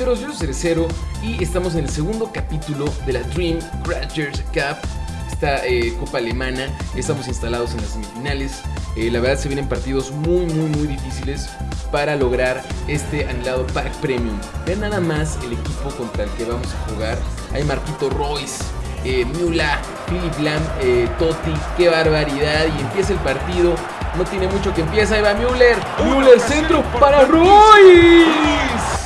Yo soy Cerecero y estamos en el segundo capítulo de la Dream Crashers Cup, esta eh, copa alemana. Estamos instalados en las semifinales. Eh, la verdad se vienen partidos muy, muy, muy difíciles para lograr este anhelado pack premium. Vean nada más el equipo contra el que vamos a jugar. Hay Marquito Royce, eh, Mula, Philip Lam, eh, Totti, qué barbaridad. Y empieza el partido. No tiene mucho que empieza. Ahí va Müller. Müller, centro para Royce.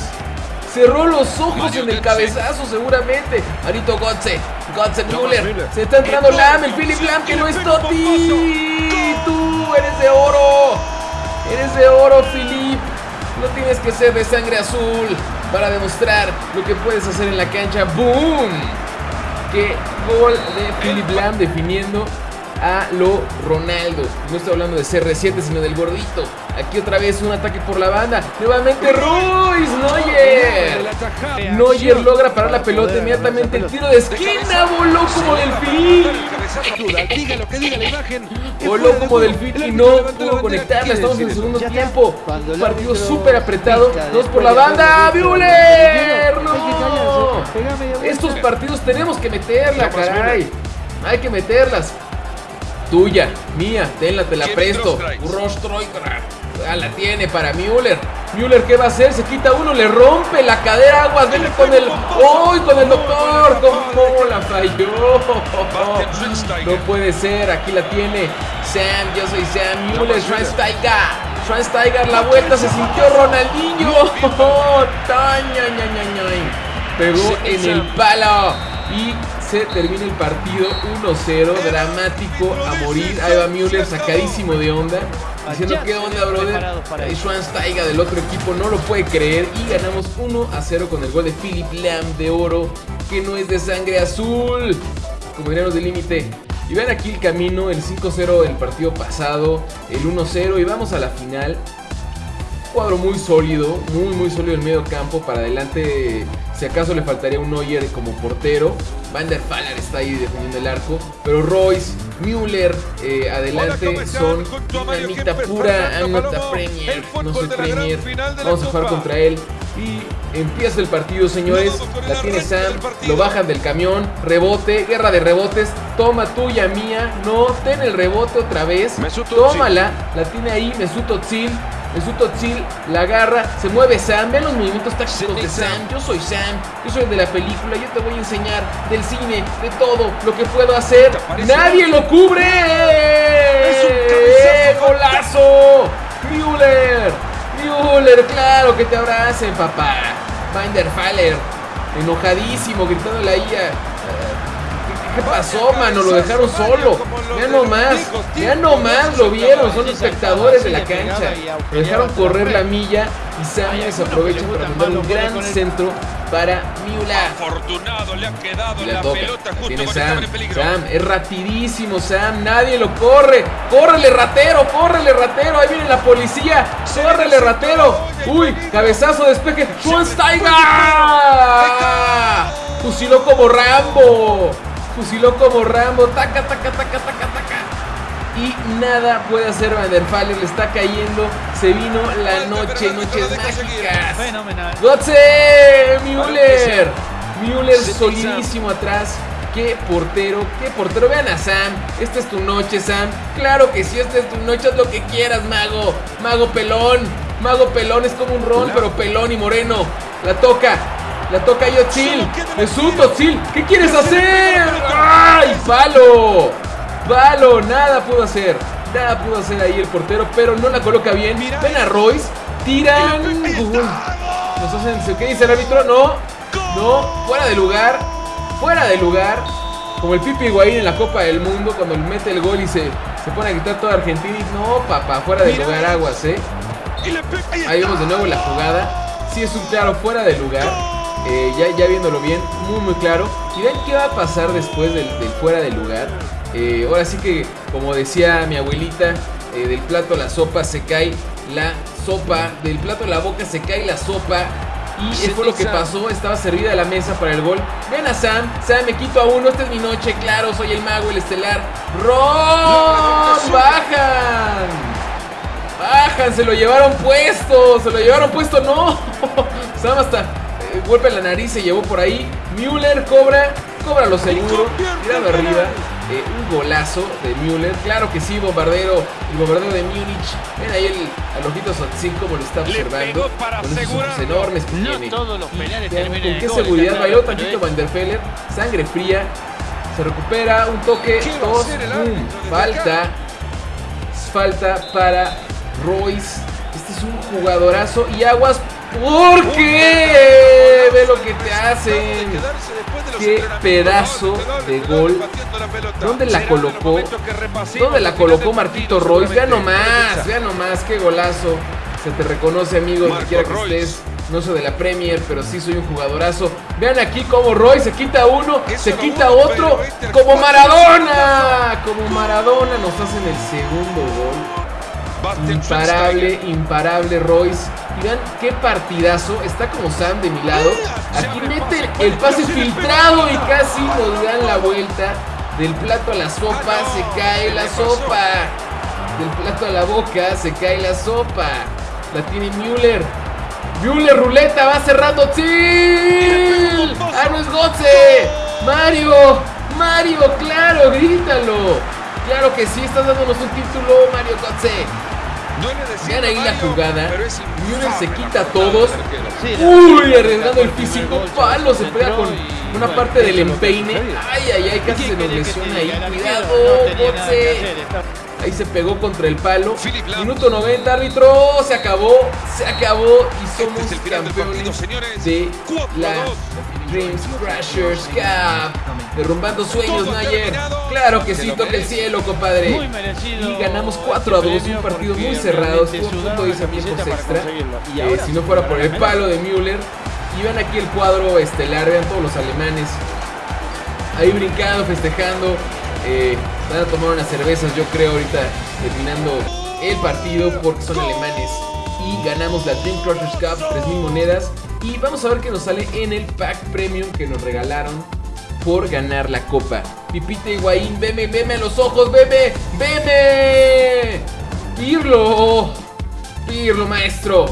Cerró los ojos en el cabezazo seguramente. Marito Gotze. Gotze Müller. Se está entrando Lam, el Philip Lam que no es Totti. Tú eres de oro. Eres de oro, Philip. No tienes que ser de sangre azul para demostrar lo que puedes hacer en la cancha. ¡Boom! Qué gol de Philip Lam definiendo a lo Ronaldo. No estoy hablando de CR7, sino del gordito. Aquí otra vez un ataque por la banda. Nuevamente Ruiz, Neuer. Neuer logra parar la pelota inmediatamente. El tiro de esquina voló como delfín. Voló como delfín y no pudo conectarla. Estamos en el segundo tiempo. Un partido súper apretado. Dos por la banda. ¡Müller! ¡No! Estos partidos tenemos que meterla, caray. Hay que meterlas. Tuya, mía, tenla, te la presto. Rostroikra. Ah, la tiene para Müller. Müller, ¿qué va a hacer? Se quita uno, le rompe la cadera. Aguas, vele con el. ¡Uy! con el doctor! ¿Cómo la falló? No puede ser, aquí la tiene. Sam, yo soy Sam Müller, Schweinsteiger. Schweinsteiger, la vuelta, se sintió Ronaldinho. Pegó en el palo. Y se termina el partido 1-0, dramático a morir. Ahí va Müller sacadísimo de onda, diciendo qué onda, brother. Ahí Schweinsteiger del otro equipo no lo puede creer y ganamos 1-0 con el gol de Philip Lam de oro, que no es de sangre azul, como diríamos de límite. Y vean aquí el camino, el 5-0 del partido pasado, el 1-0 y vamos a la final. Cuadro muy sólido, muy muy sólido en medio campo. Para adelante, si acaso le faltaría un Neuer como portero. Van der Faller está ahí defendiendo el arco. Pero Royce, Müller, eh, adelante son dinamita pura. I'm not a Premier, no soy Premier. Vamos a jugar contra él. Y empieza el partido, señores. La tiene Sam, lo bajan del camión. Rebote, guerra de rebotes. Toma tuya, mía. No, ten el rebote otra vez. Tómala, la tiene ahí Mesut Özil. Mesut Özil la agarra, se mueve Sam, vean los movimientos tácticos de Sam. Yo soy Sam, yo soy el de la película, yo te voy a enseñar del cine, de todo lo que puedo hacer. ¡Nadie lo cubre! ¡Eh, ¡Golazo! ¡Müller! ¡Müller! ¡Claro que te abracen, papá! Binder Faller, enojadísimo, gritándole ahí a, ¿Qué pasó, mano? Lo dejaron solo. Ya nomás, ya nomás lo vieron. Son espectadores de la cancha. Lo dejaron correr la milla y Sam se aprovecha para mandar un gran centro para Miula. Afortunado le ha quedado la, pelota justo Sam. Sam, es rapidísimo Sam, nadie lo corre. Córrele ratero, córrele ratero. Ahí viene la policía. Córrele ratero. Uy, cabezazo, despeje. Schweinsteiger. Fusiló como Rambo. Fusiló como Rambo. Taca, taca, taca, taca, taca. Y nada puede hacer Van der Faller. Le está cayendo. Se vino la noche, noches mágicas. Fenomenal. ¡Gotze! ¡Müller! Müller solidísimo atrás. ¡Qué portero! ¡Qué portero! Vean a Sam. Esta es tu noche, Sam. Claro que sí, esta es tu noche. Haz lo que quieras, mago. Mago pelón. Mago pelón es como un ron, pero pelón y moreno. La toca. La toca Yotzil. Mesut Özil. ¿Qué quieres hacer? ¡Palo! ¡Palo! Nada pudo hacer. Nada pudo hacer ahí el portero, pero no la coloca bien. Ven a Royce. Tiran. Nos hacen. ¿Qué dice el árbitro? No. No. Fuera de lugar. Fuera de lugar. Como el Pipi Higuaín en la Copa del Mundo cuando mete el gol y se, se pone a gritar toda Argentina. Y no, papá, fuera de lugar aguas, ¿eh? Ahí vemos de nuevo la jugada. Sí es un claro fuera de lugar. Eh, ya, ya viéndolo bien, muy muy claro. Y ven qué va a pasar después del, del fuera de lugar. Eh, ahora sí que, como decía mi abuelita, eh, del plato a la sopa se cae la sopa. Del plato a la boca se cae la sopa. Y eso fue lo que pasó, estaba servida la mesa para el gol. Ven a Sam, Sam, me quito a uno, esta es mi noche, claro, soy el mago, el estelar. ¡Ron! ¡Bajan! ¡Bajan! Se lo llevaron puesto, se lo llevaron puesto, no. Sam hasta golpe en la nariz, se llevó por ahí. Müller cobra, cobra lo seguro, tirando arriba. Eh, un golazo de Müller. Claro que sí, bombardero. El bombardero de Múnich. Ven ahí el, al ojito Sotzin como lo está observando. Con esos ojos enormes que No tiene. todos los penales Vean terminan con qué gol, seguridad bailó claro, tantito Van der Feller. Sangre fría. Se recupera. Un toque. Dos. Falta. Falta para Royce. Este es un jugadorazo. Y aguas. ¿Por qué? Ve lo que te hacen. Qué pedazo de gol. ¿Dónde la colocó? ¿Dónde la colocó Marquito Royce? Vea nomás, vea nomás, qué golazo. Se te reconoce, amigo, donde quiera que estés. No soy de la Premier, pero sí soy un jugadorazo. Vean aquí cómo Roy se quita uno, se quita otro, como Maradona. Como Maradona nos hacen el segundo gol. Imparable, imparable Royce. Y vean qué partidazo. Está como Sam de mi lado. Aquí mete el pase filtrado y casi nos dan la vuelta. Del plato a la sopa se cae la sopa. Del plato a la boca se cae la sopa. La tiene Müller. Müller, ruleta, va cerrando. ¡Sí! ¡Ah, no es Gotze! ¡Mario! ¡Mario, claro! ¡Grítalo! Claro que sí, estás dándonos un título, Mario Gotze. Vean ahí la jugada. Müller se quita a todos. Uy, arriesgando el físico. Palo, se pega con una parte del empeine. Ay, ay, ay, casi ¿Qué se nos lesiona ahí. Cuidado, no Ahí se pegó contra el palo. Minuto 90, árbitro. Se acabó. Se acabó. Y Este somos es el del partido, campeones señores. de la. Dreams Crashers Cup. Derrumbando sueños, Nayer. terminado. Claro que Se sí, toca el cielo, compadre. Muy merecido. Y ganamos 4 a 2, este un partido muy cerrado. Estuvo a punto de tiempos extra. Y Eh, ahora si no fuera por el palo de Müller. Y vean aquí el cuadro estelar, vean todos los alemanes. Ahí brincando, festejando. Eh, van a tomar unas cervezas, yo creo, ahorita terminando el partido porque son alemanes. Y ganamos la Dream Crushers Cup, 3000 monedas. Y vamos a ver qué nos sale en el pack premium que nos regalaron por ganar la copa. Pipita Higuaín, veme, veme a los ojos, veme, veme. Pirlo, Pirlo, maestro.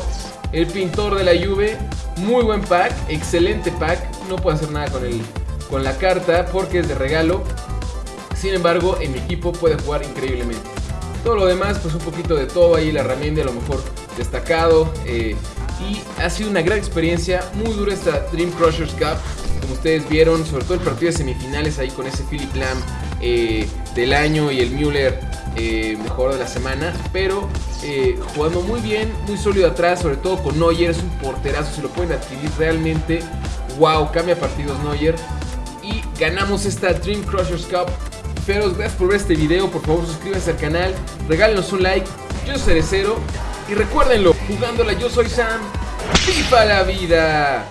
El pintor de la Juve. Muy buen pack, excelente pack. No puedo hacer nada con, el, con la carta porque es de regalo. Sin embargo, en mi equipo puede jugar increíblemente. Todo lo demás, pues un poquito de todo ahí, la herramienta a lo mejor destacado. eh, y ha sido una gran experiencia, muy dura esta Dream Crushers Cup. Como ustedes vieron, sobre todo el partido de semifinales ahí con ese Philip Lam eh, del año y el Müller eh, mejor de la semana. Pero eh, jugando muy bien, muy sólido atrás, sobre todo con Neuer, es un porterazo, se lo pueden adquirir realmente. Wow, cambia partidos Neuer. Y ganamos esta Dream Crushers Cup. Feros, gracias por ver este video. Por favor, suscríbanse al canal. Regálenos un like. Yo soy Cerecero. Y recuérdenlo, jugándola yo soy Sam. ¡Viva la vida!